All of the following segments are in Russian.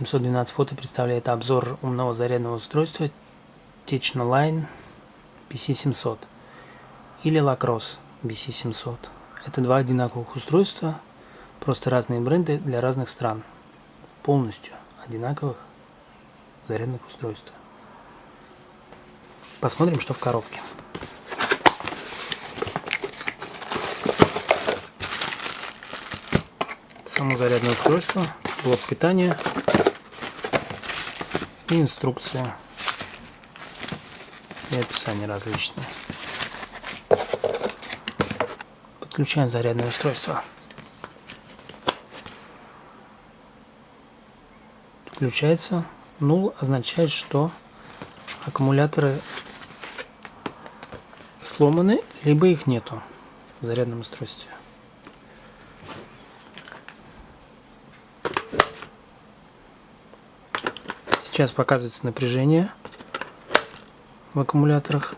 812 фото представляет обзор умного зарядного устройства Technoline BC700 или Lacrosse BC700. Это два одинаковых устройства, просто разные бренды для разных стран. Полностью одинаковых зарядных устройств. Посмотрим, что в коробке. Само зарядное устройство, блок питания и инструкция и описание различные. Подключаем зарядное устройство. Включается. Нул означает, что аккумуляторы сломаны, либо их нету в зарядном устройстве. Сейчас показывается напряжение в аккумуляторах.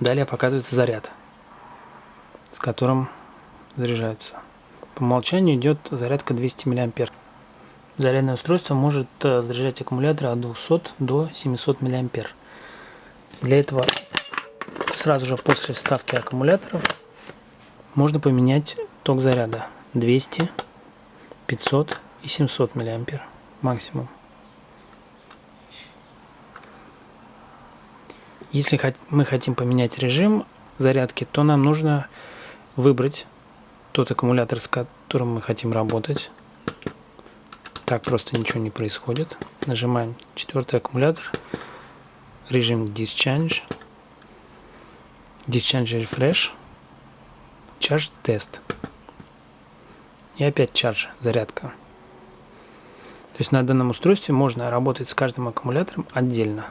Далее показывается заряд, с которым заряжаются. По умолчанию идет зарядка 200 мА. Зарядное устройство может э, заряжать аккумуляторы от 200 до 700 мА. Для этого сразу же после вставки аккумуляторов можно поменять ток заряда 200, 500 и 700 миллиампер максимум. Если мы хотим поменять режим зарядки, то нам нужно выбрать тот аккумулятор, с которым мы хотим работать. Так просто ничего не происходит. Нажимаем четвертый аккумулятор, режим Discharge, Discharge Refresh, Charge Test. И опять charge, зарядка. То есть на данном устройстве можно работать с каждым аккумулятором отдельно.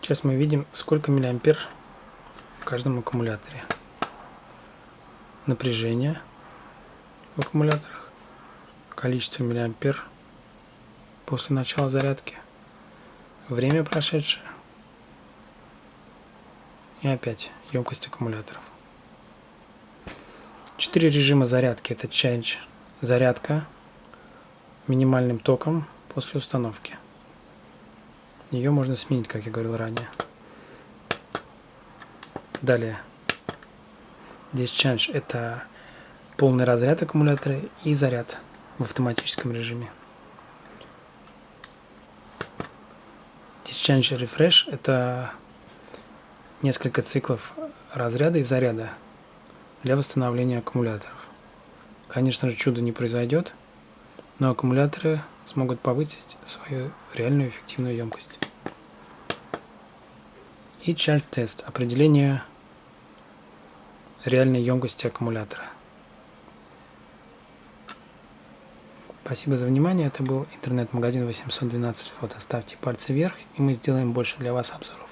Сейчас мы видим, сколько миллиампер в каждом аккумуляторе. Напряжение в аккумуляторах, количество миллиампер после начала зарядки, время прошедшее и опять емкость аккумуляторов. Четыре режима зарядки. Это Change зарядка минимальным током после установки. Ее можно сменить, как я говорил ранее. Далее. Discharge – это полный разряд аккумулятора и заряд в автоматическом режиме. Discharge Refresh – это несколько циклов разряда и заряда для восстановления аккумуляторов. Конечно же, чудо не произойдет, но аккумуляторы смогут повысить свою реальную эффективную емкость. И Charge Test – определение реальной емкости аккумулятора. Спасибо за внимание. Это был интернет-магазин 812 фото. Ставьте пальцы вверх, и мы сделаем больше для вас обзоров.